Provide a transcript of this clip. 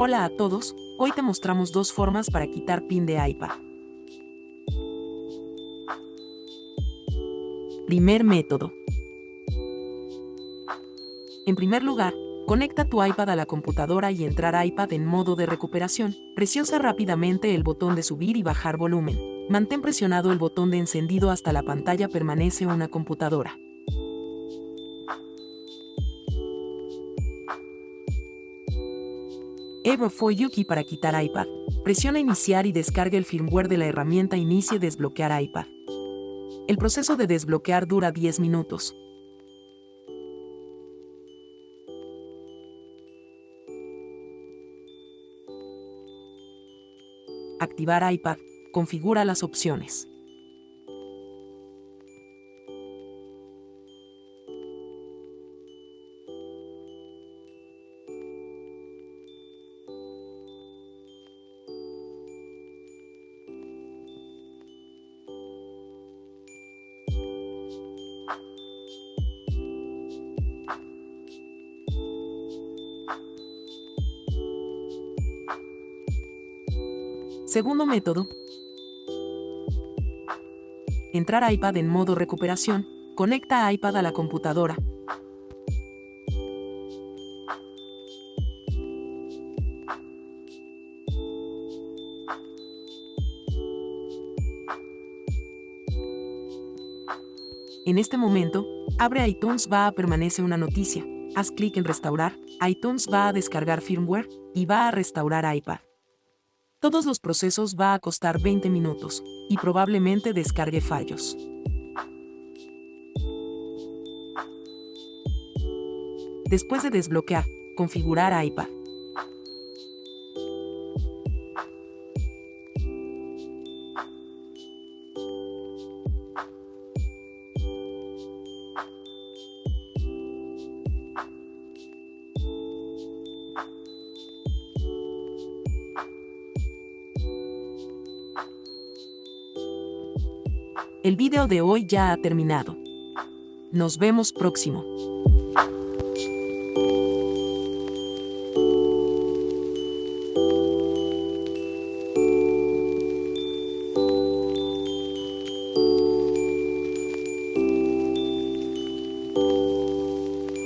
Hola a todos, hoy te mostramos dos formas para quitar pin de iPad. Primer método. En primer lugar, conecta tu iPad a la computadora y entrar iPad en modo de recuperación. Presiona rápidamente el botón de subir y bajar volumen. Mantén presionado el botón de encendido hasta la pantalla permanece una computadora. Evo for Yuki para quitar iPad. Presiona iniciar y descarga el firmware de la herramienta Inicie desbloquear iPad. El proceso de desbloquear dura 10 minutos. Activar iPad. Configura las opciones. Segundo método. Entrar iPad en modo recuperación. Conecta iPad a la computadora. En este momento, abre iTunes va a permanece una noticia. Haz clic en restaurar, iTunes va a descargar firmware y va a restaurar iPad. Todos los procesos va a costar 20 minutos, y probablemente descargue fallos. Después de desbloquear, configurar iPad. El video de hoy ya ha terminado. Nos vemos próximo.